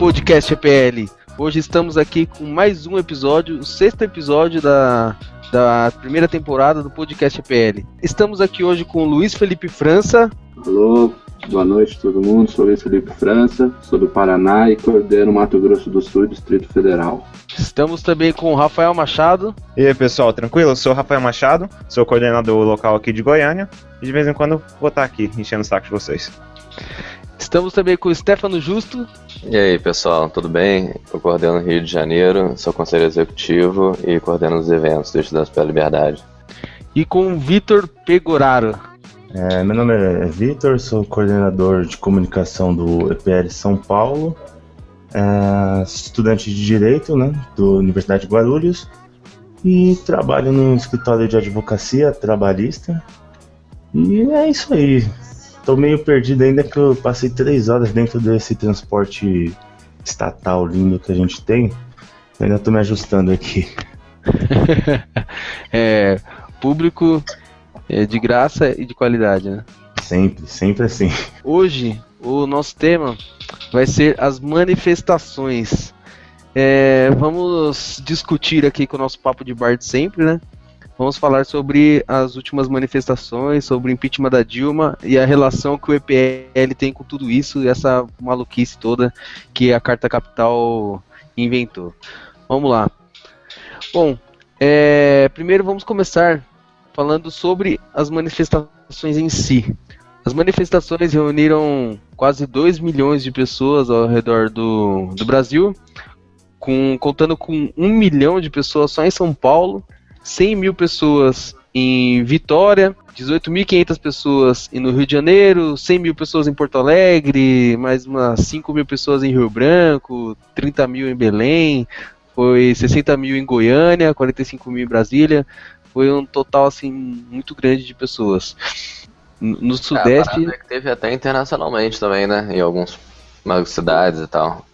Podcast EPL. Hoje estamos aqui com mais um episódio, o sexto episódio da, da primeira temporada do podcast EPL. Estamos aqui hoje com o Luiz Felipe França. Alô, boa noite a todo mundo. Sou Luiz Felipe França, sou do Paraná e coordeno Mato Grosso do Sul, Distrito Federal. Estamos também com o Rafael Machado. E aí, pessoal, tranquilo? Eu sou o Rafael Machado, sou coordenador local aqui de Goiânia e de vez em quando vou estar aqui enchendo o saco de vocês. Estamos também com o Stefano Justo. E aí, pessoal, tudo bem? Eu coordeno Rio de Janeiro, sou conselheiro executivo e coordeno os eventos do Estudantes pela Liberdade. E com o Vitor Pegoraro. É, meu nome é Vitor, sou coordenador de comunicação do EPL São Paulo, é, estudante de Direito né, da Universidade de Guarulhos e trabalho no escritório de advocacia trabalhista. E é isso aí. Tô meio perdido ainda que eu passei três horas dentro desse transporte estatal lindo que a gente tem. Eu ainda tô me ajustando aqui. é, público é, de graça e de qualidade, né? Sempre, sempre assim. Hoje, o nosso tema vai ser as manifestações. É, vamos discutir aqui com o nosso papo de bar de sempre, né? Vamos falar sobre as últimas manifestações, sobre o impeachment da Dilma e a relação que o EPL tem com tudo isso e essa maluquice toda que a Carta Capital inventou. Vamos lá. Bom, é, primeiro vamos começar falando sobre as manifestações em si. As manifestações reuniram quase 2 milhões de pessoas ao redor do, do Brasil, com, contando com 1 milhão de pessoas só em São Paulo 100 mil pessoas em Vitória, 18.500 pessoas no Rio de Janeiro, 100 mil pessoas em Porto Alegre, mais umas 5 mil pessoas em Rio Branco, 30 mil em Belém, foi 60 mil em Goiânia, 45 mil em Brasília, foi um total assim muito grande de pessoas. No Sudeste. É, teve até internacionalmente também, né? Em algumas cidades e tal.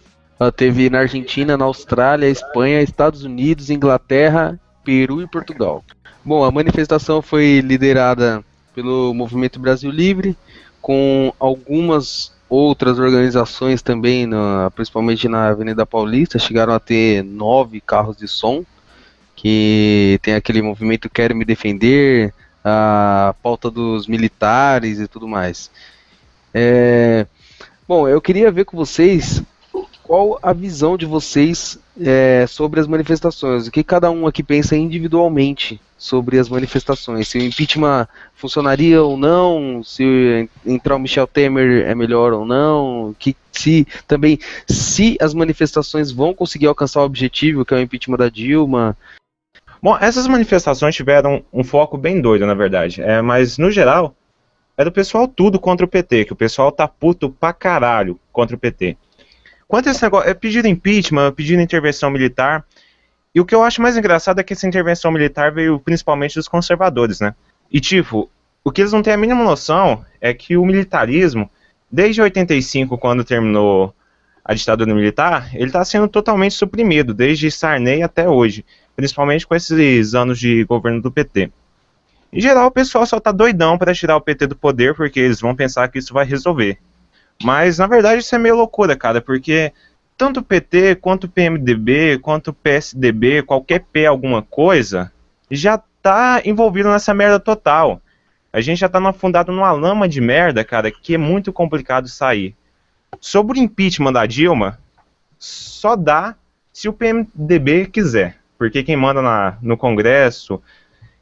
Teve na Argentina, na Austrália, Espanha, Estados Unidos, Inglaterra Peru e Portugal. Bom, a manifestação foi liderada pelo Movimento Brasil Livre, com algumas outras organizações também, na, principalmente na Avenida Paulista, chegaram a ter nove carros de som, que tem aquele movimento Quero Me Defender, a pauta dos militares e tudo mais. É, bom, eu queria ver com vocês qual a visão de vocês é, sobre as manifestações. O que cada um aqui pensa individualmente sobre as manifestações? Se o impeachment funcionaria ou não? Se entrar o Michel Temer é melhor ou não? Que se também se as manifestações vão conseguir alcançar o objetivo que é o impeachment da Dilma? Bom, essas manifestações tiveram um foco bem doido, na verdade. É, mas no geral era o pessoal tudo contra o PT, que o pessoal tá puto pra caralho contra o PT. Quanto a esse negócio, é pedido impeachment, pedido intervenção militar. E o que eu acho mais engraçado é que essa intervenção militar veio principalmente dos conservadores, né? E tipo, o que eles não têm a mínima noção é que o militarismo, desde 85, quando terminou a ditadura militar, ele está sendo totalmente suprimido, desde Sarney até hoje, principalmente com esses anos de governo do PT. Em geral, o pessoal só tá doidão para tirar o PT do poder, porque eles vão pensar que isso vai resolver. Mas na verdade isso é meio loucura, cara, porque tanto o PT quanto o PMDB, quanto o PSDB, qualquer P alguma coisa, já tá envolvido nessa merda total. A gente já tá afundado numa lama de merda, cara, que é muito complicado sair. Sobre o impeachment da Dilma, só dá se o PMDB quiser. Porque quem manda na, no Congresso,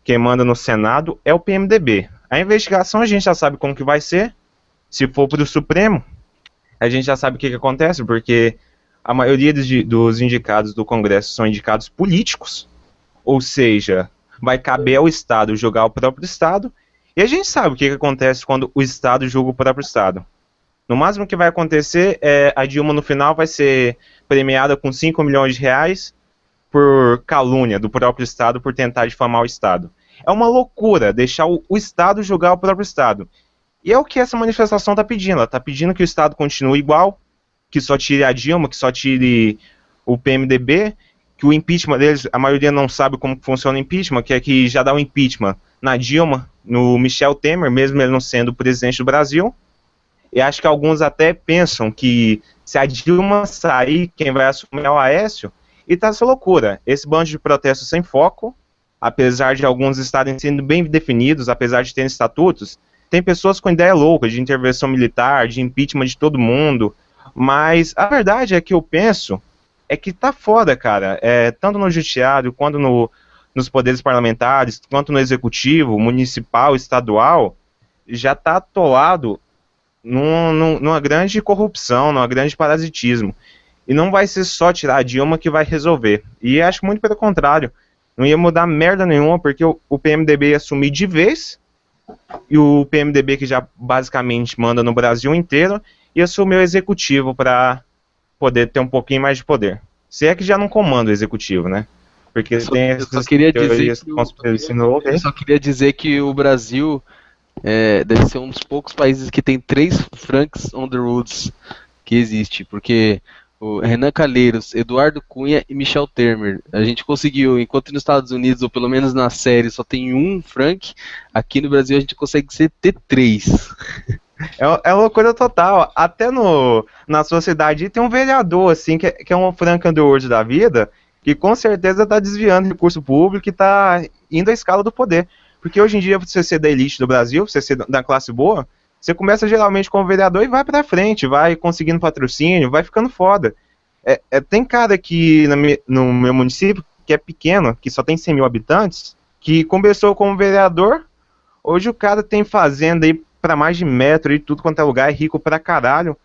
quem manda no Senado é o PMDB. A investigação a gente já sabe como que vai ser. Se for para o Supremo, a gente já sabe o que, que acontece, porque a maioria dos, dos indicados do Congresso são indicados políticos, ou seja, vai caber ao Estado julgar o próprio Estado, e a gente sabe o que, que acontece quando o Estado julga o próprio Estado. No máximo que vai acontecer é a Dilma no final vai ser premiada com 5 milhões de reais por calúnia do próprio Estado por tentar difamar o Estado. É uma loucura deixar o, o Estado julgar o próprio Estado. E é o que essa manifestação está pedindo. Ela está pedindo que o Estado continue igual, que só tire a Dilma, que só tire o PMDB, que o impeachment deles, a maioria não sabe como funciona o impeachment, que é que já dá o impeachment na Dilma, no Michel Temer, mesmo ele não sendo presidente do Brasil. E acho que alguns até pensam que Se a Dilma sair, quem vai assumir é o Aécio, e tá essa loucura. Esse bando de protestos sem foco, apesar de alguns estarem sendo bem definidos, apesar de terem estatutos, tem pessoas com ideia louca de intervenção militar, de impeachment de todo mundo, mas a verdade é que eu penso é que tá foda, cara. É, tanto no judiciário quanto no, nos poderes parlamentares, quanto no executivo, municipal, estadual, já tá atolado num, num, numa grande corrupção, numa grande parasitismo. E não vai ser só tirar a Dilma que vai resolver. E acho muito pelo contrário. Não ia mudar merda nenhuma, porque o, o PMDB ia sumir de vez, e o PMDB, que já basicamente manda no Brasil inteiro, ia assumir o executivo para poder ter um pouquinho mais de poder. Se é que já não comanda o executivo, né? Porque Eu só- tem eu essas só queria dizer que o-. Eu só queria dizer que o Brasil é, deve ser um dos poucos países que tem três Franks on the Roads que existe, porque o Renan Calheiros, Eduardo Cunha e Michel Temer. A gente conseguiu, enquanto nos Estados Unidos, ou pelo menos na série, só tem um Frank, aqui no Brasil a gente consegue ser ter três. É, é loucura total. Até no, na sociedade tem um vereador, assim, que, é- que é um Frank Underwood da vida, que com certeza tá desviando recurso público e tá indo à escala do poder. Porque hoje em dia, você ser da elite do Brasil, você ser da classe boa, você começa geralmente como vereador e vai pra frente, vai conseguindo patrocínio, vai ficando foda. É, é, tem cara aqui mi- no meu município, que é pequeno, que só tem 100 mil habitantes, que começou como vereador, hoje o cara tem fazenda aí pra mais de metro e tudo quanto é lugar, é rico pra caralho.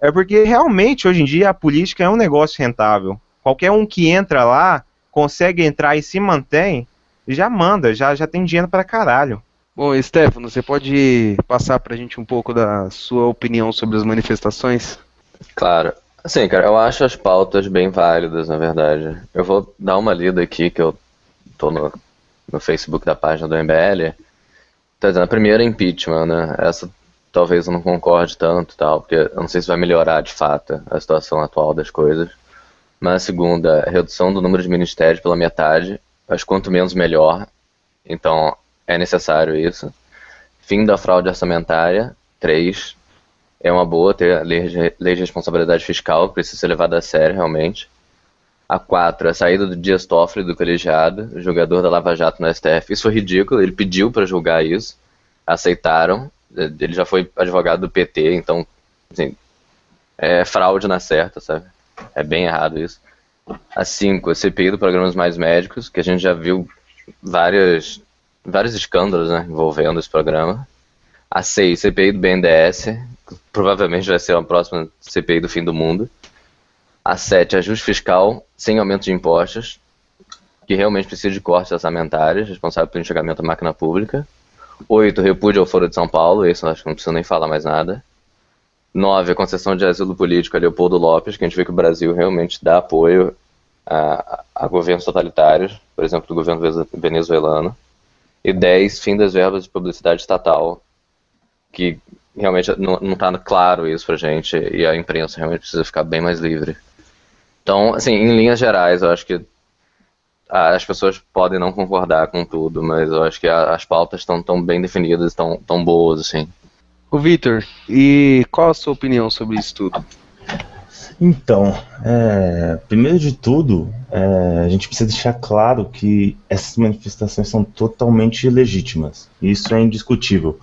É porque realmente hoje em dia a política é um negócio rentável. Qualquer um que entra lá, consegue entrar e se mantém, já manda, já, já tem dinheiro pra caralho. Bom, Stefano, você pode passar pra gente um pouco da sua opinião sobre as manifestações? Claro. Assim, cara, eu acho as pautas bem válidas, na verdade. Eu vou dar uma lida aqui, que eu tô no, no Facebook da página do MBL. Tá dizendo, a primeira é impeachment, né? Essa talvez eu não concorde tanto tal, porque eu não sei se vai melhorar de fato a situação atual das coisas. Mas a segunda, redução do número de ministérios pela metade. Que quanto menos melhor. Então, é necessário isso. Fim da fraude orçamentária. Três, é uma boa ter a lei de, lei de responsabilidade fiscal, precisa ser levada a sério realmente. A 4, a saída do Dias Toffoli do colegiado, jogador da Lava Jato no STF. Isso foi ridículo, ele pediu para julgar isso, aceitaram. Ele já foi advogado do PT, então, assim, é fraude na certa, sabe? É bem errado isso. A 5, a CPI do Programas Mais Médicos, que a gente já viu várias, vários escândalos né, envolvendo esse programa. A 6, CPI do BNDES, que provavelmente vai ser a próxima CPI do fim do mundo. A 7, ajuste fiscal sem aumento de impostos, que realmente precisa de cortes orçamentários, responsável pelo enxugamento da máquina pública. 8, repúdio ao Foro de São Paulo, isso eu acho que não preciso nem falar mais nada. 9, a concessão de asilo político a Leopoldo Lopes, que a gente vê que o Brasil realmente dá apoio a, a governos totalitários, por exemplo, do governo venezuelano. E 10, fim das verbas de publicidade estatal, que realmente não, não tá claro isso pra gente, e a imprensa realmente precisa ficar bem mais livre. Então, assim, em linhas gerais, eu acho que as pessoas podem não concordar com tudo, mas eu acho que as pautas estão tão bem definidas, estão tão boas, assim. Ô Vitor, e qual a sua opinião sobre isso tudo? Então, é, primeiro de tudo, é, a gente precisa deixar claro que essas manifestações são totalmente legítimas. Isso é indiscutível.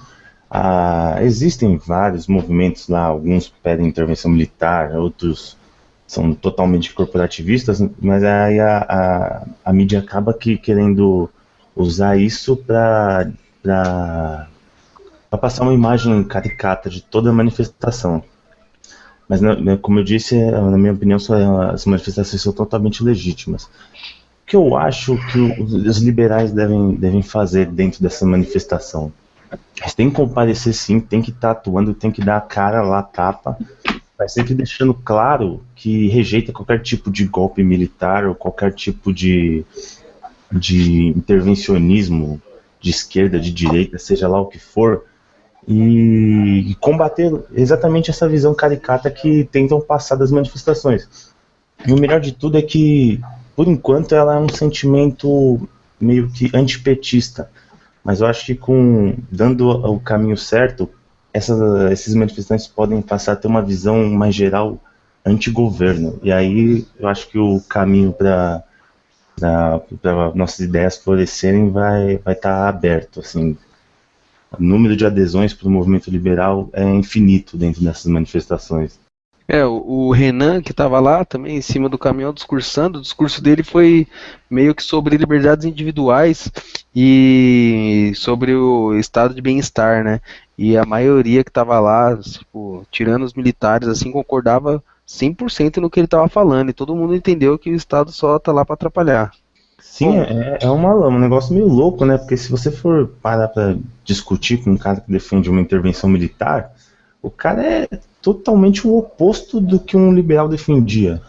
Ah, existem vários movimentos lá, alguns pedem intervenção militar, outros são totalmente corporativistas, mas aí a, a, a mídia acaba que querendo usar isso para passar uma imagem caricata de toda a manifestação. Mas, na- na- como eu disse, é, na minha opinião, só- as manifestações são totalmente legítimas. O que eu acho que os liberais devem, devem fazer dentro dessa manifestação? Eles têm que comparecer sim, tem que estar atuando, tem que dar a cara lá, a tapa, mas sempre deixando claro que rejeita qualquer tipo de golpe militar ou qualquer tipo de, de intervencionismo de esquerda, de direita, seja lá o que for, e, combater exatamente essa visão caricata que tentam passar das manifestações. E o melhor de tudo é que, por enquanto, ela é um sentimento meio que antipetista. Mas eu acho que com dando o caminho certo, essas, esses manifestantes podem passar a ter uma visão mais geral antigoverno. E aí eu acho que o caminho para nossas ideias florescerem vai estar vai tá aberto. Assim, o número de adesões para o movimento liberal é infinito dentro dessas manifestações. É, o Renan, que estava lá também em cima do caminhão discursando, o discurso dele foi meio que sobre liberdades individuais e sobre o estado de bem-estar, né? E a maioria que estava lá, tipo, tirando os militares, assim, concordava 100% no que ele estava falando, e todo mundo entendeu que o Estado só está lá para atrapalhar. Sim, é, é uma, um negócio meio louco, né? Porque se você for parar para discutir com um cara que defende uma intervenção militar, o cara é totalmente o oposto do que um liberal defendia.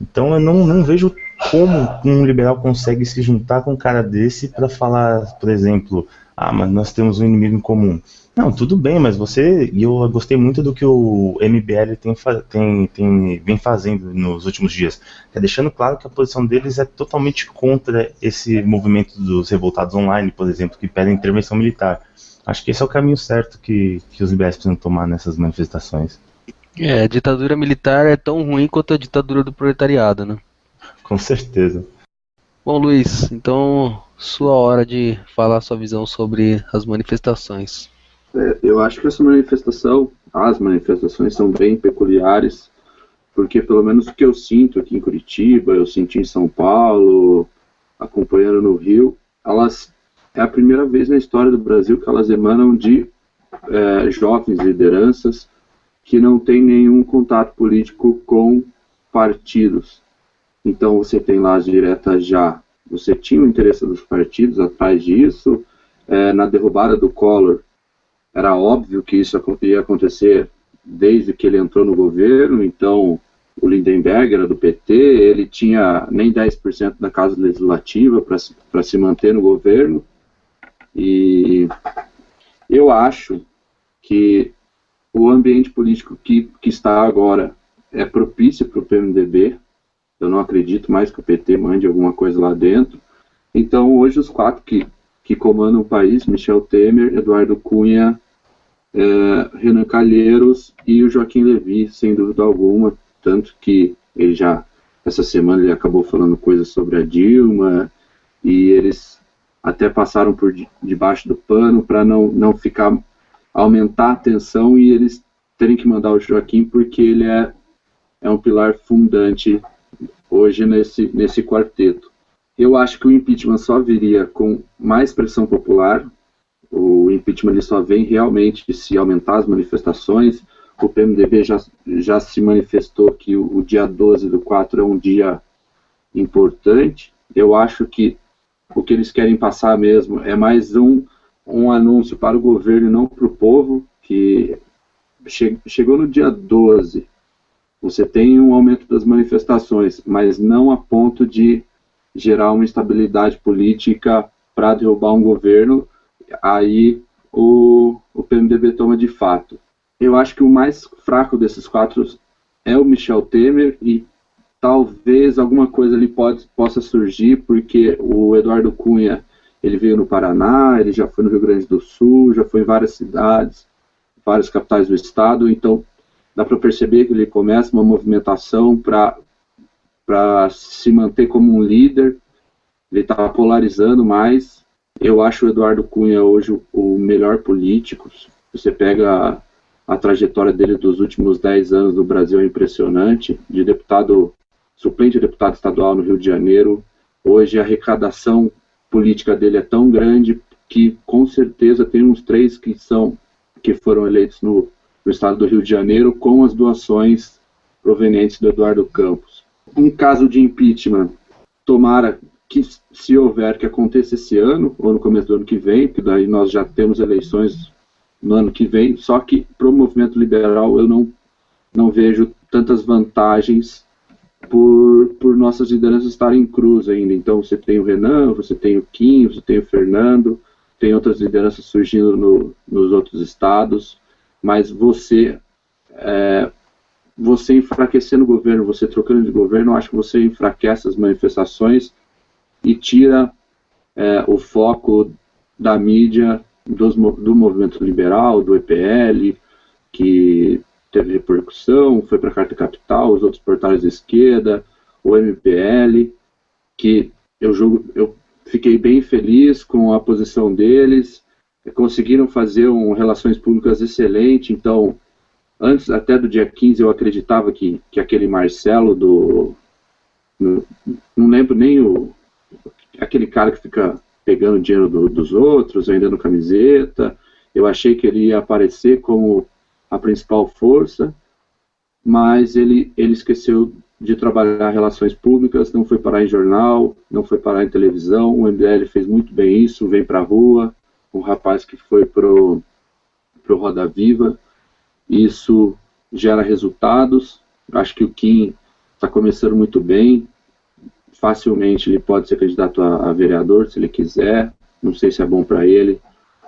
Então eu não, não vejo como um liberal consegue se juntar com um cara desse para falar, por exemplo, ah, mas nós temos um inimigo em comum. Não, tudo bem, mas você. E eu gostei muito do que o MBL tem, tem, tem, vem fazendo nos últimos dias. É deixando claro que a posição deles é totalmente contra esse movimento dos revoltados online, por exemplo, que pedem intervenção militar. Acho que esse é o caminho certo que, que os liberais precisam tomar nessas manifestações. É, a ditadura militar é tão ruim quanto a ditadura do proletariado, né? Com certeza. Bom, Luiz, então sua hora de falar sua visão sobre as manifestações. É, eu acho que essa manifestação, as manifestações são bem peculiares, porque pelo menos o que eu sinto aqui em Curitiba, eu senti em São Paulo, acompanhando no Rio, elas é a primeira vez na história do Brasil que elas emanam de é, jovens lideranças que não têm nenhum contato político com partidos. Então você tem lá as diretas já. Você tinha o interesse dos partidos atrás disso. É, na derrubada do Collor, era óbvio que isso ia acontecer desde que ele entrou no governo, então o Lindenberg era do PT, ele tinha nem 10% da Casa Legislativa para se manter no governo, e eu acho que o ambiente político que, que está agora é propício para o PMDB, eu não acredito mais que o PT mande alguma coisa lá dentro, então hoje os quatro que que comandam o país, Michel Temer, Eduardo Cunha, é, Renan Calheiros e o Joaquim Levy, sem dúvida alguma, tanto que ele já, essa semana ele acabou falando coisas sobre a Dilma, e eles até passaram por debaixo do pano para não, não ficar, aumentar a tensão e eles terem que mandar o Joaquim porque ele é, é um pilar fundante hoje nesse, nesse quarteto. Eu acho que o impeachment só viria com mais pressão popular. O impeachment ele só vem realmente se aumentar as manifestações. O PMDB já, já se manifestou que o, o dia 12 do 4 é um dia importante. Eu acho que o que eles querem passar mesmo é mais um, um anúncio para o governo e não para o povo, que che, chegou no dia 12, você tem um aumento das manifestações, mas não a ponto de gerar uma instabilidade política para derrubar um governo, aí o, o PMDB toma de fato. Eu acho que o mais fraco desses quatro é o Michel Temer e talvez alguma coisa ali pode, possa surgir, porque o Eduardo Cunha ele veio no Paraná, ele já foi no Rio Grande do Sul, já foi em várias cidades, várias capitais do estado, então dá para perceber que ele começa uma movimentação para para se manter como um líder. Ele está polarizando mais. Eu acho o Eduardo Cunha hoje o melhor político. Você pega a, a trajetória dele dos últimos 10 anos no Brasil é impressionante. De deputado, suplente de deputado estadual no Rio de Janeiro. Hoje a arrecadação política dele é tão grande que com certeza tem uns três que são que foram eleitos no, no estado do Rio de Janeiro com as doações provenientes do Eduardo Campos um caso de impeachment, tomara que, se houver, que aconteça esse ano, ou no começo do ano que vem, que daí nós já temos eleições no ano que vem, só que para o movimento liberal eu não, não vejo tantas vantagens por, por nossas lideranças estarem em cruz ainda. Então você tem o Renan, você tem o Kim, você tem o Fernando, tem outras lideranças surgindo no, nos outros estados, mas você é, você enfraquecendo o governo, você trocando de governo, eu acho que você enfraquece as manifestações e tira é, o foco da mídia dos, do movimento liberal, do EPL, que teve repercussão, foi para a Carta Capital, os outros portais de esquerda, o MPL, que eu, julgo, eu fiquei bem feliz com a posição deles, conseguiram fazer um relações públicas excelente, então antes até do dia 15 eu acreditava que, que aquele Marcelo do não, lembro nem o aquele cara que fica pegando dinheiro do, dos outros, vendendo camiseta, eu achei que ele ia aparecer como a principal força, mas ele, ele esqueceu de trabalhar relações públicas, não foi parar em jornal, não foi parar em televisão, o MBL fez muito bem isso, vem para a rua, um rapaz que foi pro, pro Roda Viva, isso gera resultados, acho que o Kim está começando muito bem, facilmente ele pode ser candidato a, a vereador, se ele quiser, não sei se é bom para ele,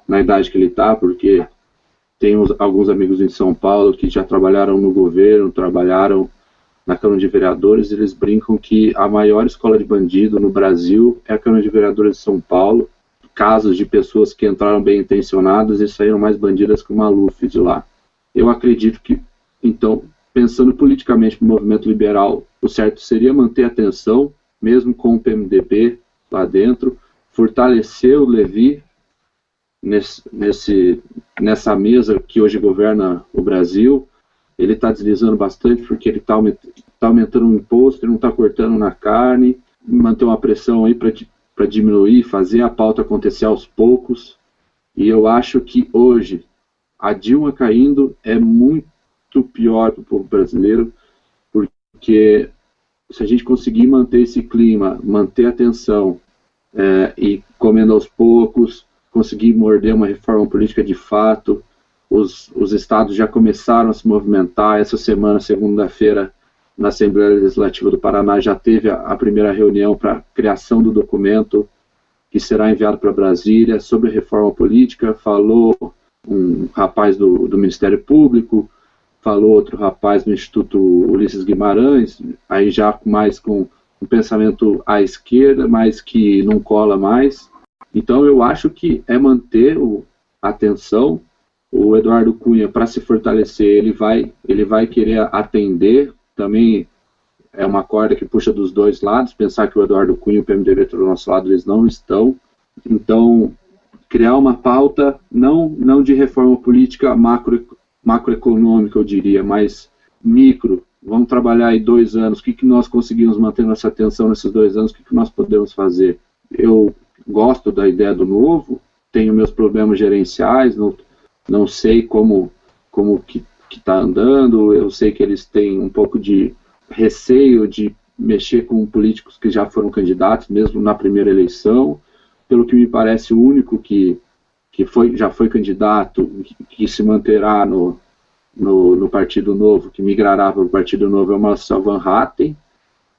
na idade que ele está, porque tem uns, alguns amigos em São Paulo que já trabalharam no governo, trabalharam na Câmara de Vereadores, eles brincam que a maior escola de bandido no Brasil é a Câmara de Vereadores de São Paulo. Casos de pessoas que entraram bem intencionadas e saíram mais bandidas que o Maluf de lá. Eu acredito que, então, pensando politicamente no movimento liberal, o certo seria manter a atenção, mesmo com o PMDB lá dentro, fortalecer o Levi nesse, nesse, nessa mesa que hoje governa o Brasil. Ele está deslizando bastante porque ele está tá aumentando o imposto, ele não está cortando na carne, manter uma pressão aí para diminuir, fazer a pauta acontecer aos poucos. E eu acho que hoje a Dilma caindo é muito pior para o povo brasileiro, porque se a gente conseguir manter esse clima, manter a tensão é, e comendo aos poucos, conseguir morder uma reforma política de fato. Os, os estados já começaram a se movimentar. Essa semana, segunda-feira, na Assembleia Legislativa do Paraná, já teve a, a primeira reunião para a criação do documento que será enviado para Brasília sobre reforma política. Falou um rapaz do, do Ministério Público, falou outro rapaz do Instituto Ulisses Guimarães, aí já mais com um pensamento à esquerda, mas que não cola mais. Então eu acho que é manter a atenção. O Eduardo Cunha, para se fortalecer, ele vai, ele vai querer atender. Também é uma corda que puxa dos dois lados. Pensar que o Eduardo Cunha e o PMDB estão do nosso lado, eles não estão. Então, criar uma pauta não, não de reforma política macro, macroeconômica, eu diria, mas micro. Vamos trabalhar aí dois anos. O que, que nós conseguimos manter nossa atenção nesses dois anos? O que, que nós podemos fazer? Eu gosto da ideia do novo, tenho meus problemas gerenciais, não, não sei como, como que está andando, eu sei que eles têm um pouco de receio de mexer com políticos que já foram candidatos, mesmo na primeira eleição, pelo que me parece o único que, que foi, já foi candidato, que, que se manterá no, no, no, Partido Novo, que migrará para o Partido Novo, é o Marcel Van Hatten,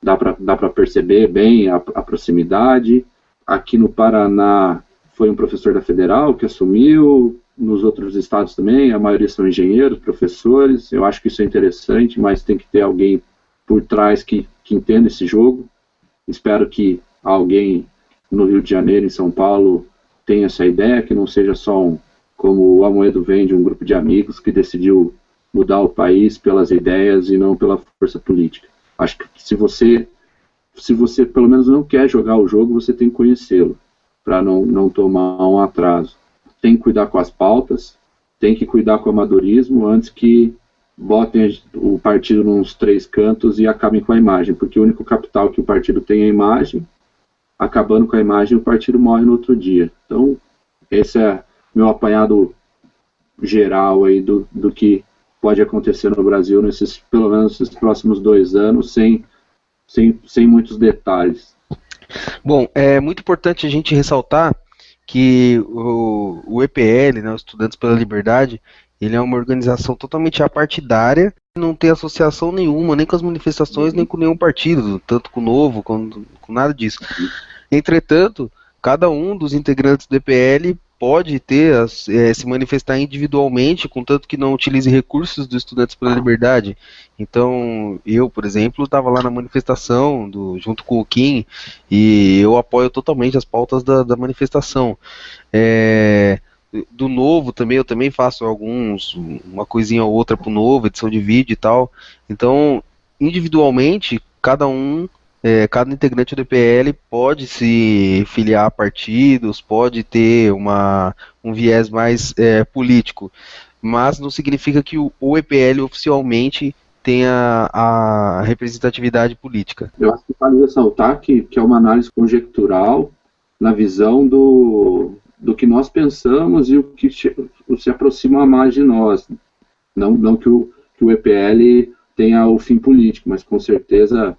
dá para perceber bem a, a proximidade, Aqui no Paraná foi um professor da Federal que assumiu, nos outros estados também, a maioria são engenheiros, professores. Eu acho que isso é interessante, mas tem que ter alguém por trás que, que entenda esse jogo. Espero que alguém no Rio de Janeiro, em São Paulo, tenha essa ideia, que não seja só um, como o Amoedo vende, um grupo de amigos que decidiu mudar o país pelas ideias e não pela força política. Acho que se você se você pelo menos não quer jogar o jogo, você tem que conhecê-lo, para não, não tomar um atraso. Tem que cuidar com as pautas, tem que cuidar com o amadorismo antes que botem o partido nos três cantos e acabem com a imagem, porque o único capital que o partido tem é a imagem, acabando com a imagem, o partido morre no outro dia. Então, esse é meu apanhado geral aí do, do que pode acontecer no Brasil nesses, pelo menos nesses próximos dois anos, sem sem, sem muitos detalhes. Bom, é muito importante a gente ressaltar que o, o EPL, né, os Estudantes pela Liberdade, ele é uma organização totalmente apartidária, não tem associação nenhuma, nem com as manifestações, nem com nenhum partido, tanto com o Novo, com, com nada disso. Entretanto, cada um dos integrantes do EPL pode ter, é, se manifestar individualmente, contanto que não utilize recursos dos Estudantes pela Liberdade. Então, eu, por exemplo, estava lá na manifestação, do, junto com o Kim, e eu apoio totalmente as pautas da, da manifestação. É, do novo também, eu também faço alguns, uma coisinha ou outra pro novo, edição de vídeo e tal. Então, individualmente, cada um, é, cada integrante do EPL pode se filiar a partidos, pode ter uma, um viés mais é, político, mas não significa que o, o EPL oficialmente tenha a representatividade política. Eu acho que vale ressaltar que, que é uma análise conjectural na visão do, do que nós pensamos e o que se aproxima mais de nós. Não, não que, o, que o EPL tenha o fim político, mas com certeza,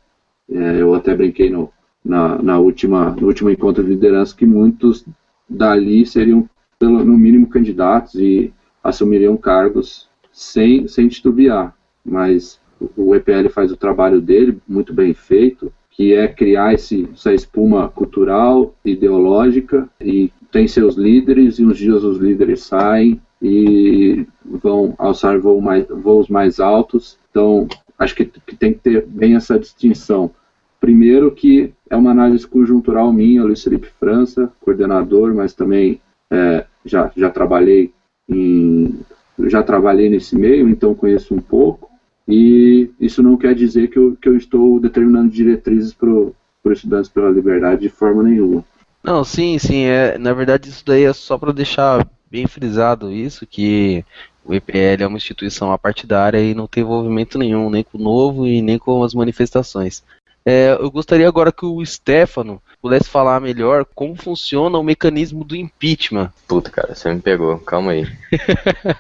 é, eu até brinquei no, na, na última, no último encontro de liderança que muitos dali seriam, pelo, no mínimo, candidatos e assumiriam cargos sem, sem titubear. Mas o EPL faz o trabalho dele, muito bem feito, que é criar esse, essa espuma cultural, ideológica, e tem seus líderes, e uns dias os líderes saem e vão alçar voo mais, voos mais altos. Então, acho que, que tem que ter bem essa distinção. Primeiro que é uma análise conjuntural minha, Luiz Felipe França, coordenador, mas também é, já, já trabalhei em, já trabalhei nesse meio, então conheço um pouco. E isso não quer dizer que eu, que eu estou determinando diretrizes para os estudantes pela liberdade de forma nenhuma. Não, sim, sim. É, na verdade, isso daí é só para deixar bem frisado isso, que o EPL é uma instituição apartidária e não tem envolvimento nenhum, nem com o novo e nem com as manifestações. É, eu gostaria agora que o Stefano pudesse falar melhor como funciona o mecanismo do impeachment. Puta, cara, você me pegou, calma aí.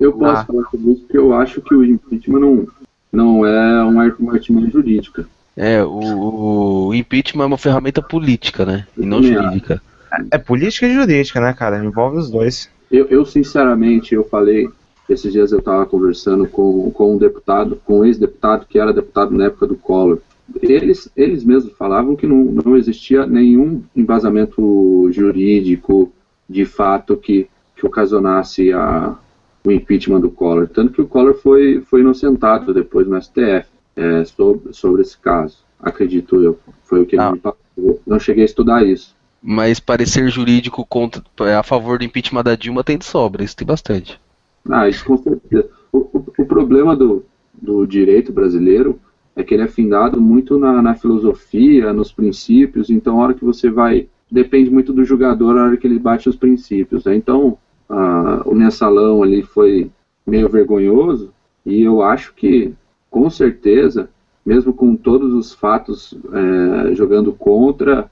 Eu posso ah. falar sobre isso porque eu acho que o impeachment não, não é uma, uma artimanha jurídica. É, o, o, impeachment é uma ferramenta política, né? E não é. jurídica. É, é política e jurídica, né, cara? Envolve os dois. Eu, eu sinceramente, eu falei, esses dias eu estava conversando com, com um deputado, com um ex-deputado que era deputado na época do Collor. Eles, eles mesmos falavam que não, não existia nenhum embasamento jurídico de fato que, que ocasionasse a, o impeachment do Collor. Tanto que o Collor foi, foi inocentado depois no STF é, sobre, sobre esse caso. Acredito eu. Foi o que ele me passou. Não cheguei a estudar isso. Mas parecer jurídico contra, a favor do impeachment da Dilma tem de sobra, isso tem bastante. Ah, isso com certeza. O, o, o problema do, do direito brasileiro é que ele é findado muito na, na, filosofia, nos princípios, então a hora que você vai. Depende muito do jogador a hora que ele bate os princípios. Né? Então, ah, o mensalão ali foi meio vergonhoso e eu acho que, com certeza, mesmo com todos os fatos é, jogando contra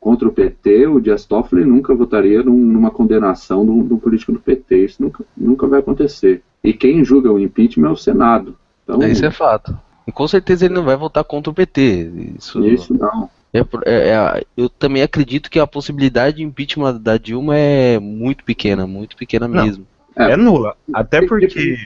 contra o PT, o Dias Toffoli nunca votaria num, numa condenação de um, político do PT. Isso nunca, nunca vai acontecer. E quem julga o impeachment é o Senado. Então, Isso é fato. E com certeza ele não vai votar contra o PT. Isso, isso não. É, é, é, eu também acredito que a possibilidade de impeachment da Dilma é muito pequena, muito pequena Não, mesmo. É, é, nula. Até porque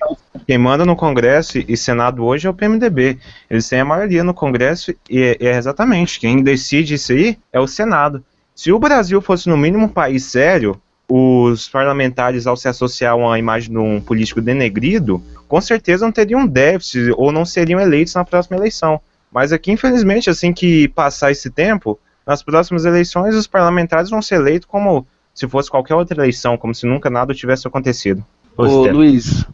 quem manda no Congresso e Senado hoje é o PMDB. Eles têm a maioria no Congresso e é, é exatamente quem decide isso aí é o Senado. Se o Brasil fosse no mínimo um país sério, os parlamentares, ao se associar a uma imagem de um político denegrido, com certeza não teriam um déficit ou não seriam eleitos na próxima eleição. Mas aqui, infelizmente, assim que passar esse tempo, nas próximas eleições os parlamentares vão ser eleitos como se fosse qualquer outra eleição, como se nunca nada tivesse acontecido. Ô, Luiz,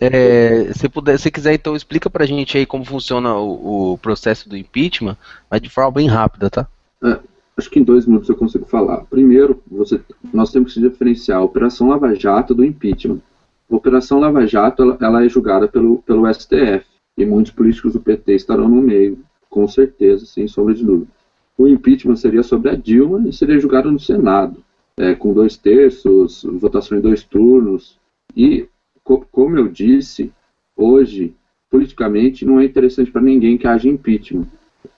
é, se puder, se quiser, então explica pra gente aí como funciona o, o processo do impeachment, mas de forma bem rápida, tá? É, acho que em dois minutos eu consigo falar. Primeiro, você, nós temos que diferenciar a Operação Lava Jato do impeachment. A Operação Lava Jato ela, ela é julgada pelo, pelo STF e muitos políticos do PT estarão no meio com certeza, sem sombra de dúvida. O impeachment seria sobre a Dilma e seria julgado no Senado, é, com dois terços, votação em dois turnos. E, co como eu disse, hoje, politicamente, não é interessante para ninguém que haja impeachment.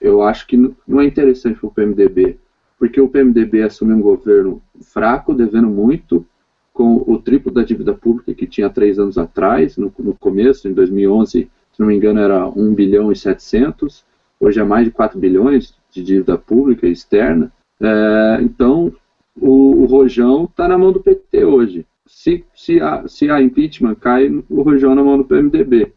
Eu acho que não é interessante para o PMDB, porque o PMDB assume um governo fraco, devendo muito, com o triplo da dívida pública que tinha três anos atrás, no, no começo, em 2011, se não me engano, era 1 bilhão e 700, hoje é mais de 4 bilhões de dívida pública externa. É, então, o, o Rojão está na mão do PT hoje. Se, se, a, se impeachment cai, o Rojão na mão do PMDB.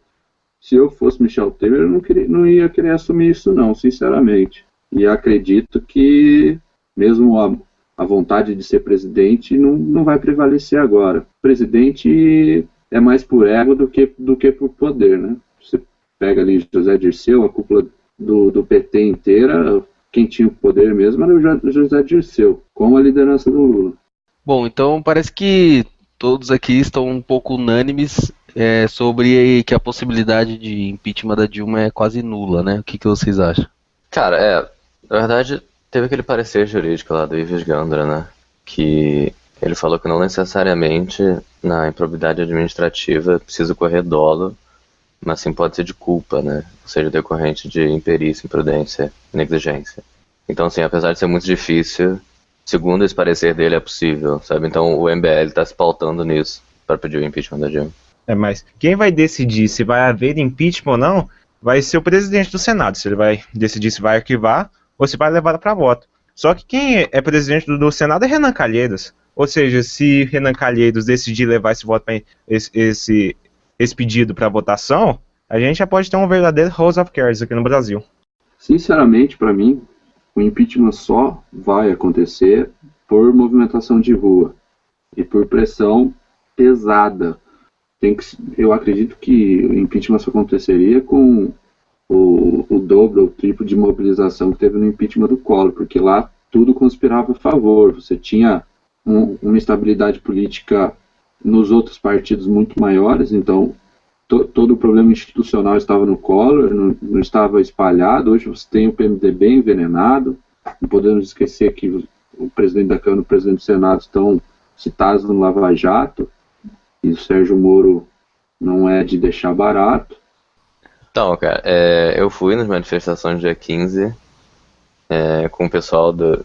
Se eu fosse Michel Temer, eu não, queria, não ia querer assumir isso, não, sinceramente. E acredito que, mesmo a, a vontade de ser presidente não, não vai prevalecer agora. Presidente é mais por ego do que, do que por poder, né? Você pega ali José Dirceu, a cúpula do, do PT inteira, quem tinha o poder mesmo era o José Dirceu, com a liderança do Lula. Bom, então parece que todos aqui estão um pouco unânimes é, sobre que a possibilidade de impeachment da Dilma é quase nula, né? O que, que vocês acham? Cara, é, na verdade, teve aquele parecer jurídico lá do Ives Gandra, né? Que ele falou que não necessariamente na improbidade administrativa é precisa correr dolo, mas sim pode ser de culpa, né? Ou seja, decorrente de imperícia, imprudência, negligência. Então, assim, apesar de ser muito difícil, segundo esse parecer dele, é possível, sabe? Então o MBL está se pautando nisso para pedir o impeachment da Dilma. É, mas quem vai decidir se vai haver impeachment ou não vai ser o presidente do Senado, se ele vai decidir se vai arquivar ou se vai levar para voto. Só que quem é presidente do, do Senado é Renan Calheiros. Ou seja, se Renan Calheiros decidir levar esse voto esse, esse, esse pedido para votação, a gente já pode ter um verdadeiro House of Cards aqui no Brasil. Sinceramente, para mim, o impeachment só vai acontecer por movimentação de rua e por pressão pesada. Que, eu acredito que o impeachment só aconteceria com o, o dobro ou triplo de mobilização que teve no impeachment do Collor, porque lá tudo conspirava a favor. Você tinha um, uma estabilidade política nos outros partidos muito maiores, então to, todo o problema institucional estava no Collor, não, não, estava espalhado. Hoje você tem o PMDB envenenado. Não podemos esquecer que o, presidente da Câmara e o presidente do Senado estão citados no Lava Jato. E o Sérgio Moro não é de deixar barato. Então, cara, é, eu fui nas manifestações dia 15 é, com o pessoal do.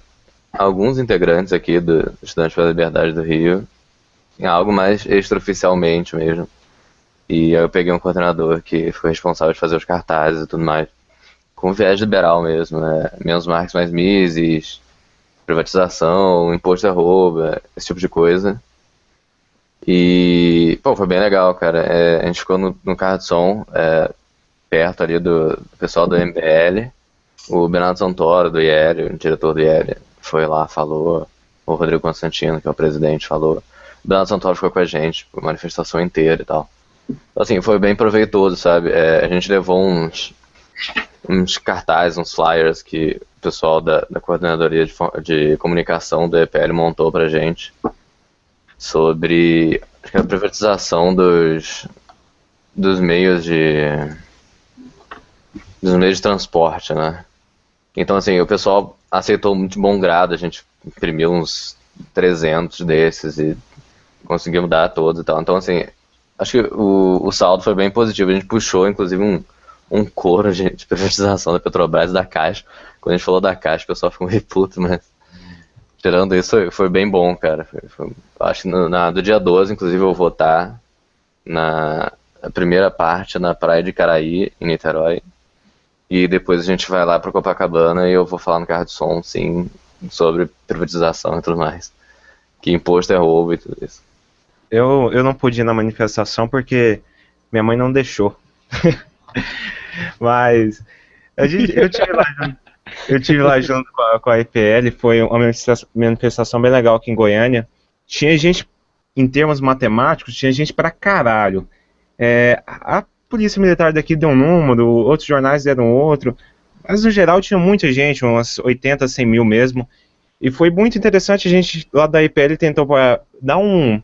Alguns integrantes aqui do Estudantes pela Liberdade do Rio, em algo mais extraoficialmente mesmo. E eu peguei um coordenador que foi responsável de fazer os cartazes e tudo mais. Com viés liberal mesmo, né? Menos marcas, mais Mises, privatização, imposto a rouba, esse tipo de coisa. E, pô, foi bem legal, cara. É, a gente ficou no, no carro de som, é, perto ali do, do, pessoal do MBL. O Bernardo Santoro, do IEL, o diretor do IEL, foi lá, falou. O Rodrigo Constantino, que é o presidente, falou. Bernardo Santoro ficou com a gente, a manifestação inteira e tal. Assim, foi bem proveitoso, sabe? É, a gente levou uns, uns cartazes, uns flyers que o pessoal da, da coordenadoria de, de comunicação do EPL montou pra gente sobre acho que a privatização dos, dos meios de dos meios de transporte, né? Então, assim, o pessoal aceitou muito bom grado, a gente imprimiu uns 300 desses e conseguimos dar todos e tal. Então, assim, acho que o, o saldo foi bem positivo. A gente puxou, inclusive, um, um coro de, de privatização da Petrobras e da Caixa. Quando a gente falou da Caixa, o pessoal ficou meio puto, mas tirando isso, foi, foi bem bom, cara. Foi, foi, acho que no, na, do dia 12, inclusive, eu vou votar na primeira parte na Praia de Caraí, em Niterói. E depois a gente vai lá para Copacabana e eu vou falar no carro de som, sim, sobre privatização e tudo mais. Que imposto é roubo e tudo isso. Eu, eu não pude ir na manifestação porque minha mãe não deixou. Mas eu, eu, tive lá junto, eu tive lá junto com a, com a EPL, foi uma manifestação bem legal aqui em Goiânia. Tinha gente, em termos matemáticos, tinha gente pra caralho. É, a polícia militar daqui deu um número, outros jornais deram outro, mas no geral tinha muita gente, umas 80, 100 mil mesmo. E foi muito interessante, a gente lá da EPL tentou dar um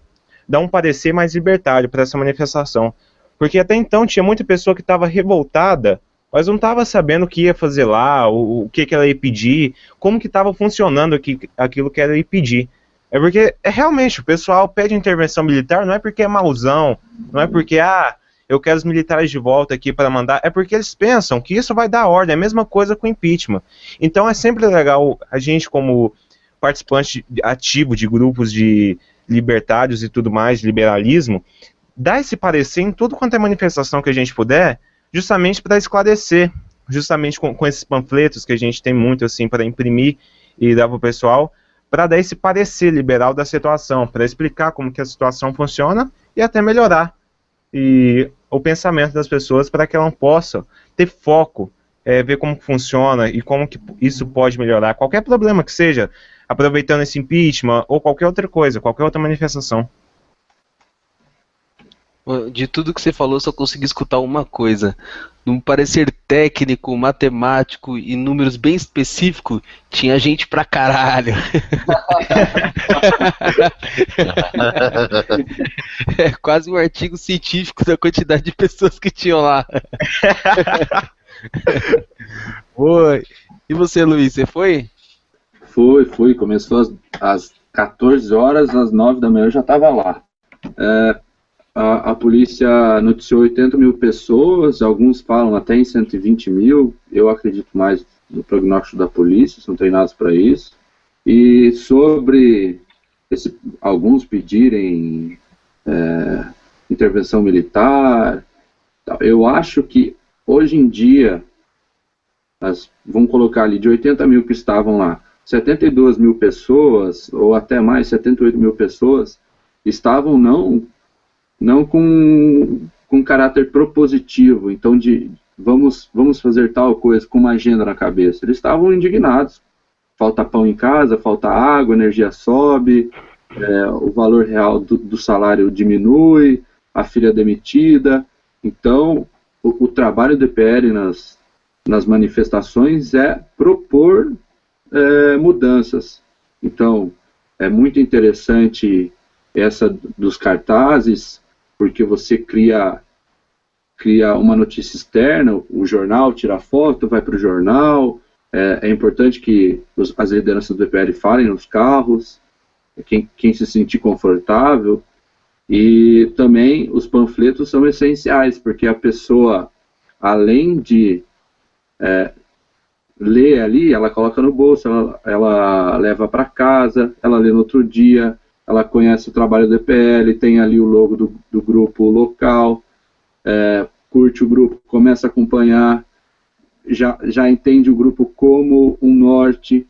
dar um parecer mais libertário para essa manifestação. Porque até então tinha muita pessoa que estava revoltada, mas não estava sabendo o que ia fazer lá, o, o que, que ela ia pedir, como que estava funcionando aqui, aquilo que ela ia pedir. É porque é, realmente o pessoal pede intervenção militar não é porque é mauzão, não é porque ah, eu quero os militares de volta aqui para mandar, é porque eles pensam que isso vai dar ordem, é a mesma coisa com impeachment. Então é sempre legal a gente como participante ativo de grupos de libertários e tudo mais, liberalismo, dar esse parecer em tudo quanto é manifestação que a gente puder, justamente para esclarecer, justamente com, com, esses panfletos que a gente tem muito assim para imprimir e dar para o pessoal, para dar esse parecer liberal da situação, para explicar como que a situação funciona e até melhorar e o pensamento das pessoas para que elas possam ter foco, é, ver como funciona e como que isso pode melhorar. Qualquer problema que seja aproveitando esse impeachment ou qualquer outra coisa, qualquer outra manifestação. De tudo que você falou, só consegui escutar uma coisa. Num parecer técnico, matemático e números bem específicos, tinha gente pra caralho. é quase um artigo científico da quantidade de pessoas que tinham lá. Oi. E você, Luiz, você foi? Fui, fui. Começou às, às 14 horas, às 9 da manhã eu já estava lá. É, a, a, polícia noticiou 80 mil pessoas, alguns falam até em 120 mil. Eu acredito mais no prognóstico da polícia, são treinados para isso. E sobre esse, alguns pedirem é, intervenção militar, eu acho que hoje em dia, as, vamos colocar ali, de 80 mil que estavam lá, 72 mil pessoas, ou até mais, 78 mil pessoas, estavam não, não com, com caráter propositivo, então de vamos, vamos fazer tal coisa com uma agenda na cabeça. Eles estavam indignados. Falta pão em casa, falta água, energia sobe, é, o valor real do, do, salário diminui, a filha é demitida. Então, o, o trabalho do EPL nas, nas manifestações é propor é, mudanças. Então, é muito interessante essa dos cartazes, porque você cria cria uma notícia externa, o jornal tira foto, vai para o jornal. É, é, importante que os, as lideranças do EPL falem nos carros, quem, quem se sentir confortável. E também os panfletos são essenciais, porque a pessoa, além de é, lê ali, ela coloca no bolso, ela, ela leva para casa, ela lê no outro dia, ela conhece o trabalho do EPL, tem ali o logo do, do grupo local, é, curte o grupo, começa a acompanhar, já, já entende o grupo como um norte.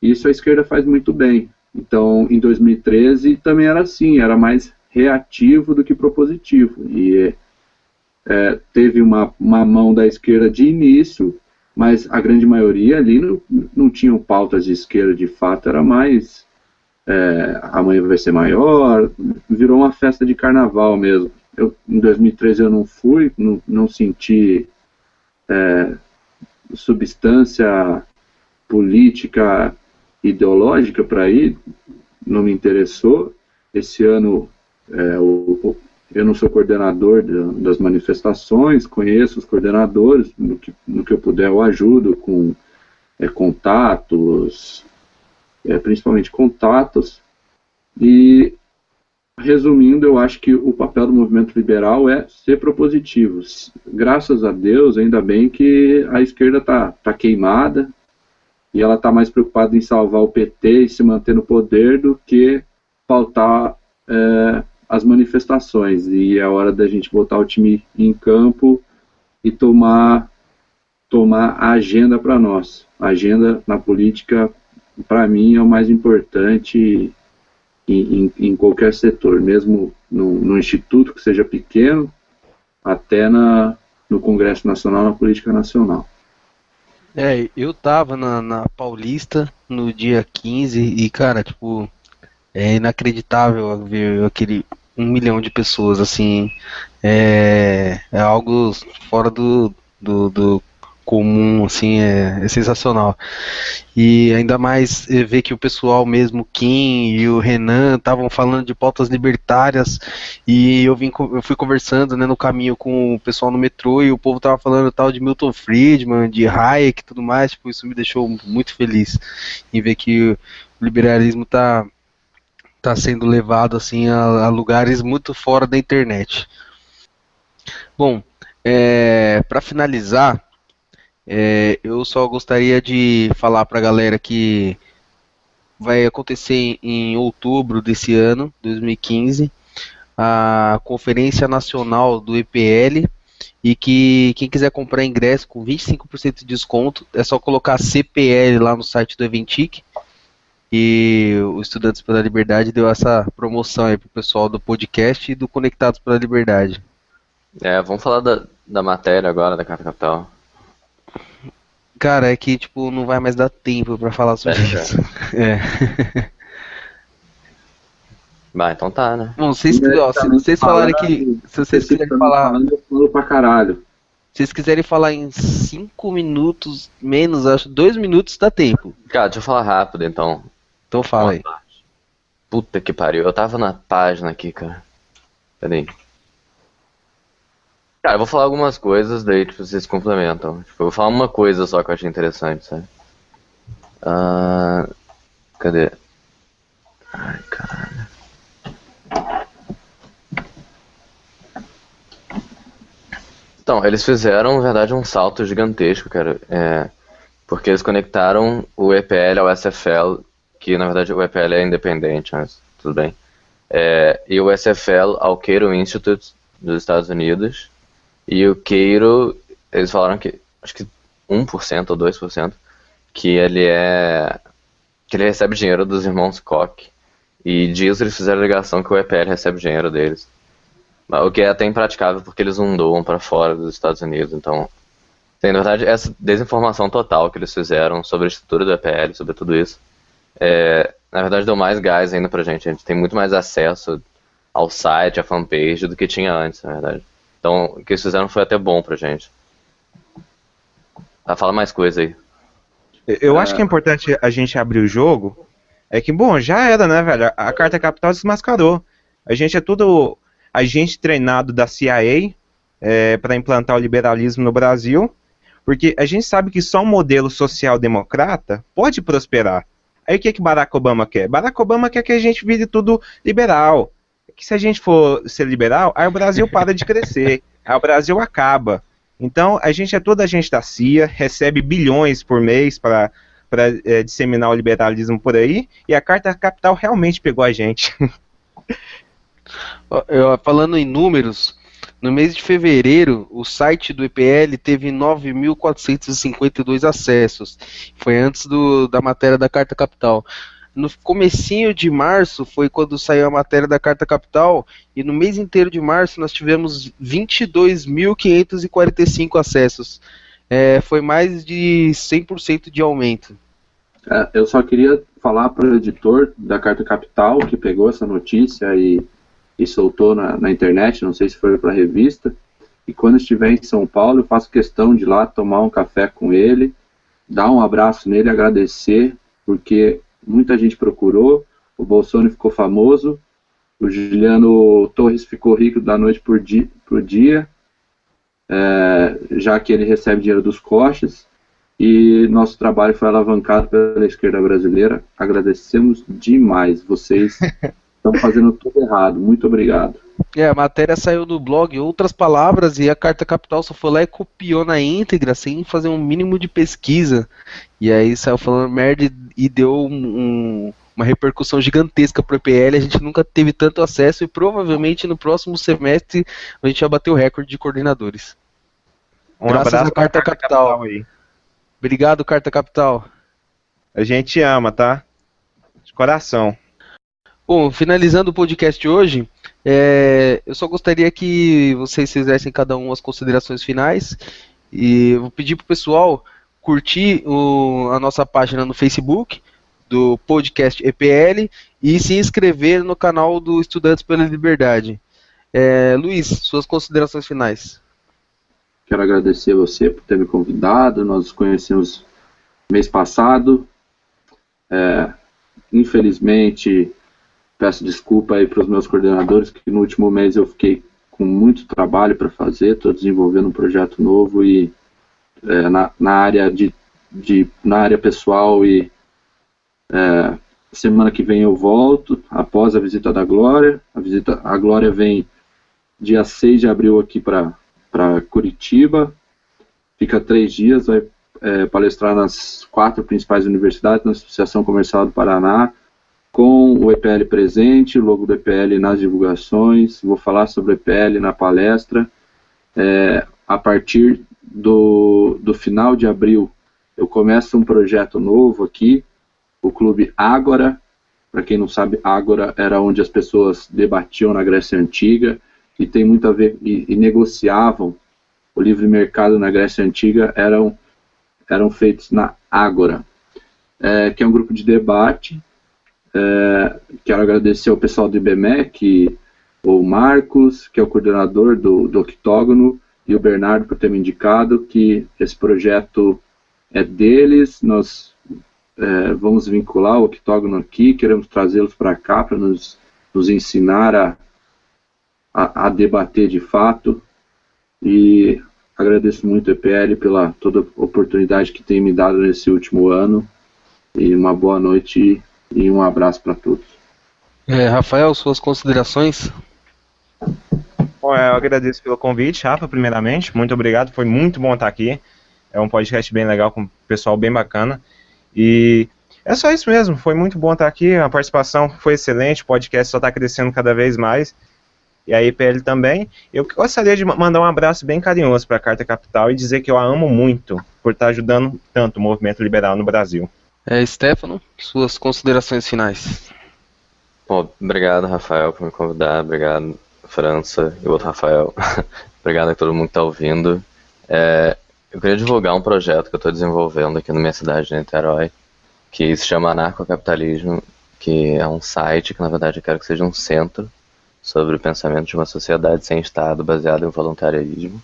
Isso a esquerda faz muito bem. Então, em 2013 também era assim, era mais reativo do que propositivo. E é, teve uma, uma mão da esquerda de início mas a grande maioria ali não, não tinham pautas de esquerda de fato, era mais é, amanhã vai ser maior, virou uma festa de carnaval mesmo. Eu, em 2013 eu não fui, não, não senti é, substância política ideológica para ir, não me interessou. Esse ano é, o, eu não sou coordenador de, das manifestações, conheço os coordenadores, no que, no que eu puder eu ajudo com é, contatos, é, principalmente contatos. E, resumindo, eu acho que o papel do movimento liberal é ser propositivo. Graças a Deus, ainda bem que a esquerda está tá queimada e ela está mais preocupada em salvar o PT e se manter no poder do que faltar. É, as manifestações e é hora da gente botar o time em campo e tomar tomar a agenda para nós. A agenda na política, para mim, é o mais importante em, em, em qualquer setor, mesmo no, no, instituto que seja pequeno, até na, no Congresso Nacional, na política nacional. É, eu tava na, na Paulista no dia 15 e, cara, tipo, é inacreditável ver aquele um milhão de pessoas, assim, é, é algo fora do, do, do comum, assim, é, é, sensacional. E ainda mais é, ver que o pessoal mesmo, Kim e o Renan, estavam falando de pautas libertárias e eu, vim, eu fui conversando né, no caminho com o pessoal no metrô e o povo tava falando tal de Milton Friedman, de Hayek e tudo mais, tipo, isso me deixou muito feliz em ver que o liberalismo está está sendo levado assim a, a, lugares muito fora da internet. Bom, é, para finalizar, é, eu só gostaria de falar para a galera que vai acontecer em, em outubro desse ano, 2015, a Conferência Nacional do EPL e que quem quiser comprar ingresso com 25% de desconto é só colocar CPL lá no site do Eventic e o Estudantes pela Liberdade deu essa promoção aí pro pessoal do podcast e do Conectados pela Liberdade. É, vamos falar da, da matéria agora da Carta Capital. Cara, é que tipo, não vai mais dar tempo pra falar sobre É, isso. É. Vai, então tá, né? Bom, vocês, ó, se vocês falarem que. Se vocês quiserem falar. Eu falo pra caralho. Se vocês quiserem falar em 5 minutos, menos, acho, 2 minutos dá tempo. Cara, deixa eu falar rápido então. Então fala aí. Puta que pariu, eu tava na página aqui, cara. Peraí. Cara, eu vou falar algumas coisas, daí tipo, vocês complementam. Tipo, eu vou falar uma coisa só que eu achei interessante, sabe? Ah, cadê? Ai, caralho. Então, eles fizeram, na verdade, um salto gigantesco, cara. É, porque eles conectaram o EPL ao SFL, que na verdade o EPL é independente, mas tudo bem. É, e o SFL ao Cairo Institute dos Estados Unidos. E o Cairo, eles falaram que, acho que 1% ou 2%, que ele é. que ele recebe dinheiro dos irmãos Koch. E disso eles fizeram a ligação que o EPL recebe dinheiro deles. O que é até impraticável porque eles não doam para fora dos Estados Unidos. Então, tem, na verdade, essa desinformação total que eles fizeram sobre a estrutura do EPL, sobre tudo isso, é, na verdade deu mais gás ainda pra gente. A gente tem muito mais acesso ao site, à fanpage do que tinha antes, na verdade. Então, o que eles fizeram foi até bom pra gente. Ah, fala mais coisa aí. Eu acho que é importante a gente abrir o jogo. É que, bom, já era, né, velho? A carta capital desmascarou. A gente é tudo agente treinado da CIA é, para implantar o liberalismo no Brasil, porque a gente sabe que só um modelo social-democrata pode prosperar. Aí o que, que Barack Obama quer? Barack Obama quer que a gente vire tudo liberal. Que se a gente for ser liberal, aí o Brasil para de crescer, aí o Brasil acaba. Então a gente é toda a gente da CIA, recebe bilhões por mês para para é, disseminar o liberalismo por aí, e a Carta Capital realmente pegou a gente. Eu- falando em números, no mês de fevereiro, o site do EPL teve 9.452 acessos. Foi antes do- da matéria da Carta Capital. No comecinho de março foi quando saiu a matéria da Carta Capital e no mês inteiro de março nós tivemos 22.545 acessos. É, foi mais de 100% de aumento. É, eu só queria falar para o editor da Carta Capital que pegou essa notícia e, e soltou na, na internet, não sei se foi para a revista. E quando estiver em São Paulo, eu faço questão de ir lá tomar um café com ele, dar um abraço nele, agradecer, porque muita gente procurou, o Bolsonaro ficou famoso, o Juliano Torres ficou rico da noite por dia, por dia é, já que ele recebe dinheiro dos coches e nosso trabalho foi alavancado pela esquerda brasileira. Agradecemos demais. Vocês estão fazendo tudo errado. Muito obrigado. É, a matéria saiu do blog, outras palavras, e a Carta Capital só foi lá e copiou na íntegra, sem fazer um mínimo de pesquisa. E aí saiu falando merda e, deu um- um- uma repercussão gigantesca pro EPL. A gente nunca teve tanto acesso e provavelmente no próximo semestre a gente vai bater o recorde de coordenadores. Um Graças abraço à Carta pra Capital. aí. Obrigado, Carta Capital. A gente ama, tá? De coração. Bom, finalizando o podcast de hoje, é, eu só gostaria que vocês fizessem cada um as considerações finais e vou pedir pro pessoal curtir o- a nossa página no Facebook do podcast EPL e se inscrever no canal do Estudantes pela Liberdade. É, Luiz, suas considerações finais. Quero agradecer você por ter me convidado. Nós nos conhecemos mês passado. É, infelizmente, peço desculpa aí para os meus coordenadores, que no último mês eu fiquei com muito trabalho para fazer. Estou desenvolvendo um projeto novo e é, na, na área de, de na área pessoal e é, semana que vem eu volto após a visita da Glória. A visita a Glória vem dia 6 de abril aqui para Curitiba. Fica três dias, vai é, palestrar nas quatro principais universidades, na Associação Comercial do Paraná, com o EPL presente, o logo do EPL nas divulgações. Vou falar sobre o EPL na palestra. É, a partir do, do final de abril, eu começo um projeto novo aqui, o Clube Ágora. Para quem não sabe, Ágora era onde as pessoas debatiam na Grécia Antiga e tem muito a ver e, e negociavam o livre mercado na Grécia Antiga eram eram feitos na Ágora, é, que é um grupo de debate. É, quero agradecer ao pessoal do IBMEC, o Marcos, que é o coordenador do, do Octógono, e o Bernardo por ter me indicado que esse projeto é deles, nós é, vamos vincular o Octógono aqui, queremos trazê-los para cá para nos, nos ensinar a, a, a, debater de fato. E agradeço muito o EPL pela toda a oportunidade que tem me dado nesse último ano e uma boa noite e um abraço para todos. É, Rafael, suas considerações? Bom, eu agradeço pelo convite, Rafa, primeiramente. Muito obrigado, foi muito bom estar aqui. É um podcast bem legal, com o pessoal bem bacana. E é só isso mesmo, foi muito bom estar aqui. A participação foi excelente, o podcast só está crescendo cada vez mais. E a IPL também. Eu gostaria de mandar um abraço bem carinhoso para a Carta Capital e dizer que eu a amo muito por estar ajudando tanto o movimento liberal no Brasil. É, Stefano, suas considerações finais. Bom, obrigado, Rafael, por me convidar. Obrigado, França e o outro Rafael. Obrigado a todo mundo que está ouvindo. É, eu queria divulgar um projeto que eu estou desenvolvendo aqui na minha cidade de Niterói, que se chama Anarcocapitalismo, que é um site que na verdade eu quero que seja um centro sobre o pensamento de uma sociedade sem Estado baseado em voluntarismo.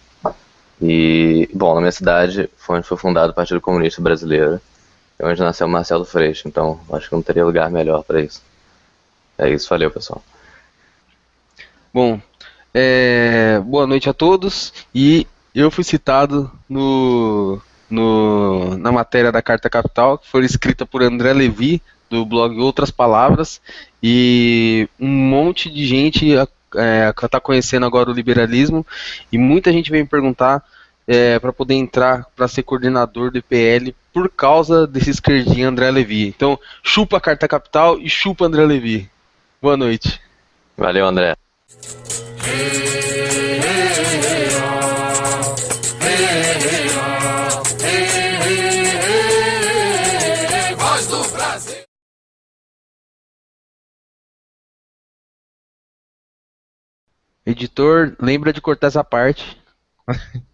E, bom, na minha cidade foi onde foi fundado o Partido Comunista Brasileiro, é onde nasceu Marcelo Freixo, então acho que não teria lugar melhor para isso. É isso, valeu pessoal. Bom, é, boa noite a todos e eu fui citado no, no, na matéria da Carta Capital, que foi escrita por André Levi, do blog Outras Palavras, e um monte de gente está é, conhecendo agora o liberalismo, e muita gente vem me perguntar é, para poder entrar para ser coordenador do IPL por causa desse esquerdinho André Levi. Então, chupa a Carta Capital e chupa André Levi. Boa noite. Valeu, André. Editor, lembra de cortar essa parte.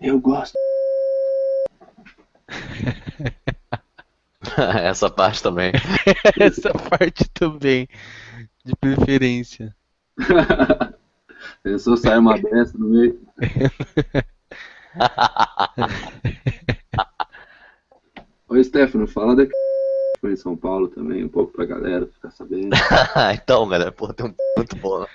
Eu gosto. essa parte também. essa parte também. De preferência. Pensou sair uma dessa no meio? Oi, Stefano, fala daqui foi em São Paulo também, um pouco pra galera ficar sabendo. então, galera, pô, tem um muito bom.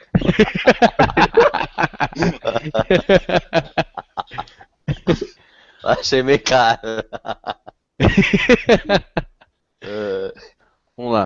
Achei meio caro. uh, vamos lá.